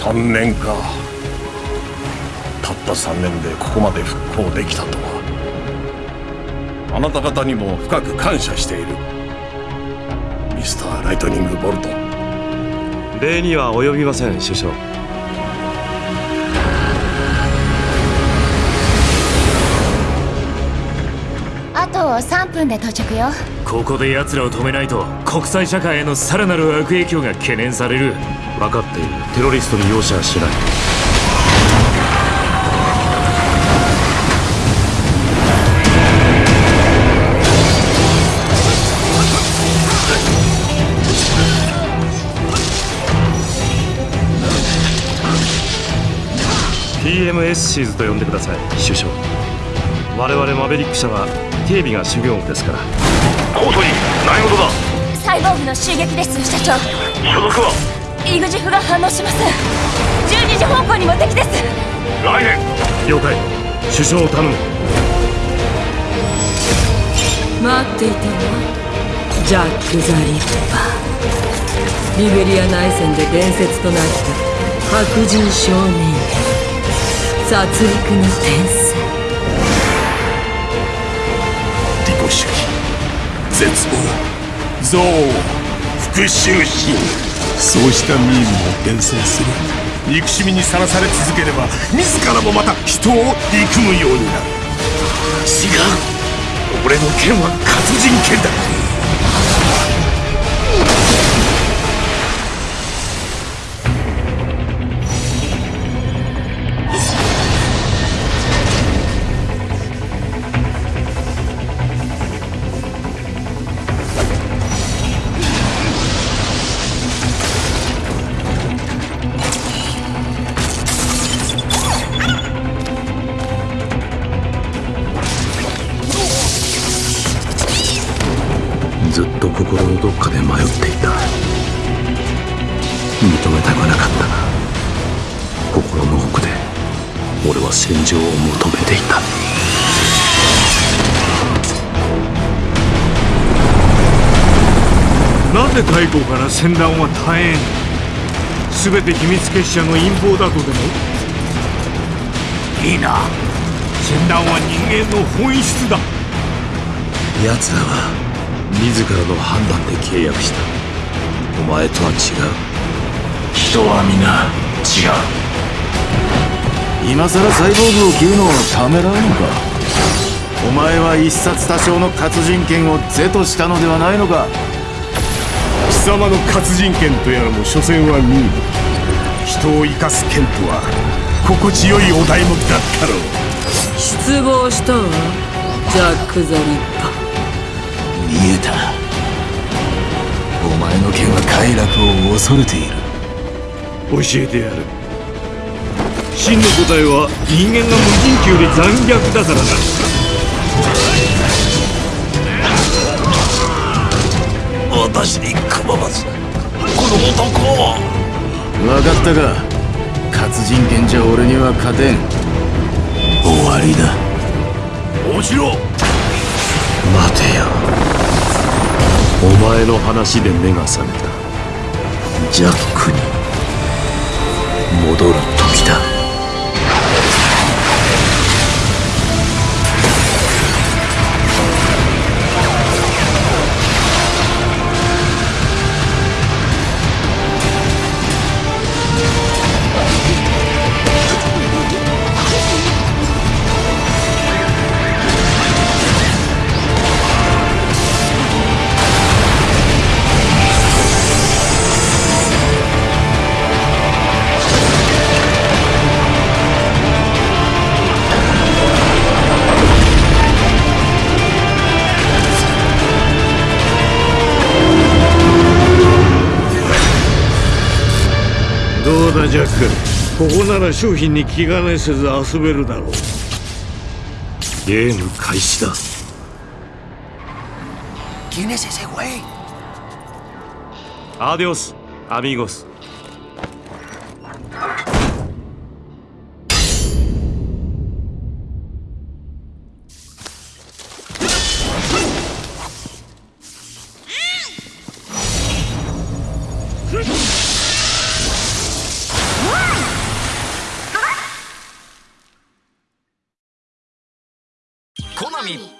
3年か。たった3年でここまで復興できたとは。あなた方にも深く感謝している。ミスター・ライトニング・ボルト。礼には及びません首相。あと3分で到着よ。ここで奴らを止めないと国際社会へのさらなる悪影響が懸念される分かっている。テロリストに容赦はしない。PMS シーズと呼んでください。首相。我々マベリック社は警備が主業務ですから。コートに何事だ？サイボーグの襲撃です社長。所属は？イグジフが反応しません12時方向にも敵です。来年了解。首相を頼む。待っていたわジャック・ザ・リッパーリベリア内戦で伝説となった白人少年殺戮の天才。利己主義絶望憎悪復讐心そうしたミームを伝染する。憎しみにさらされ続ければ自らもまた人を憎むようになる。違う。俺の剣は活人剣だ。ずっと心のどっかで迷っていた。認めたくなかった。が心の奥で俺は戦場を求めていた。なぜ太后から戦乱は絶えん全て秘密結社の陰謀だとでも？いいな。戦乱は人間の本質だ。奴らは自らの判断で契約した。お前とは違う。人は皆違う。今さらサイボーグを切るのをためらうのか？お前は一殺多生の活人権を是としたのではないのか？貴様の活人剣とやらも所詮はミーム人を生かす剣とは心地よいお題目だったろう。失望したわ。ジャック・ザ・リッパー見えた。お前の剣は快楽を恐れている。教えてやる。真の答えは人間が無人機より残虐だからな。私にこの男を。分かったか。活人剣じゃ俺には勝てん。終わりだ。落ちろ待てよお前の話で目が覚めた。ジャックに戻る。どうだジャック？ここなら商品に気兼ねせず遊べるだろう。ゲーム開始だ。¿Quién es ese güey? アデ Tommy.